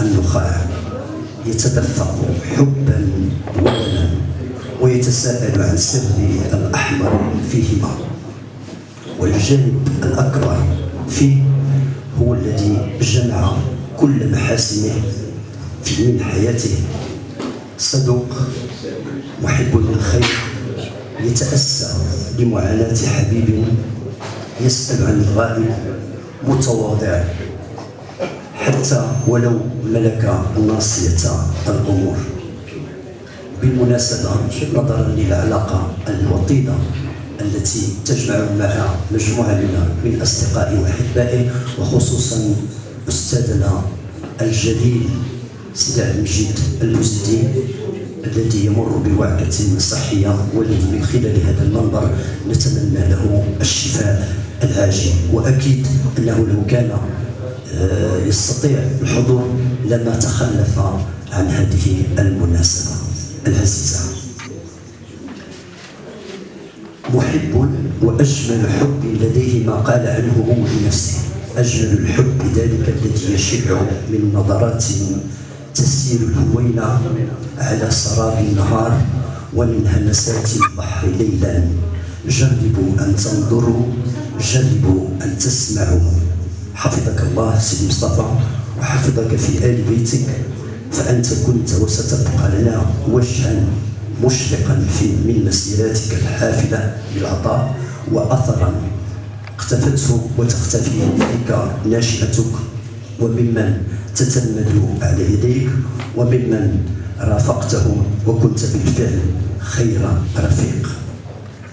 النخاع يتدفق حبا ولنا ويتساءل عن سر الأحمر فيهما. والجانب الأكبر فيه هو الذي جمع كل محاسنه في من حياته. صدوق محب للخير يتأسى لمعاناة حبيب يسأل عن الغائب متواضع حتى ولو ملك ناصية الأمور. بالمناسبة نظرا للعلاقة الوطيدة التي تجمع مع مجموعة من أصدقائي وأحبائي وخصوصا أستاذنا الجليل سيدي عبد المجيد المزدي الذي يمر بوعكة صحية والذي من خلال هذا المنبر. نتمنى له الشفاء العاجل. وأكيد أنه لو كان يستطيع الحضور لما تخلف عن هذه المناسبة. العزيزة محب وأجمل حب لديه ما قال عنه هو لنفسه. أجمل الحب ذلك الذي يشع من نظرات تسير الهوينة على سراب النهار ومن همسات البحر ليلا. جربوا أن تنظروا جربوا أن تسمعوا. حفظك الله سيدي مصطفى وحفظك في آل بيتك فأنت كنت وستبقى لنا وجها مشرقا في من مسيراتك الحافلة بالعطاء وأثرا اختفته وتختفي بك ناشئتك وممن تتلمذ على يديك وممن رافقتهم وكنت بالفعل خير رفيق.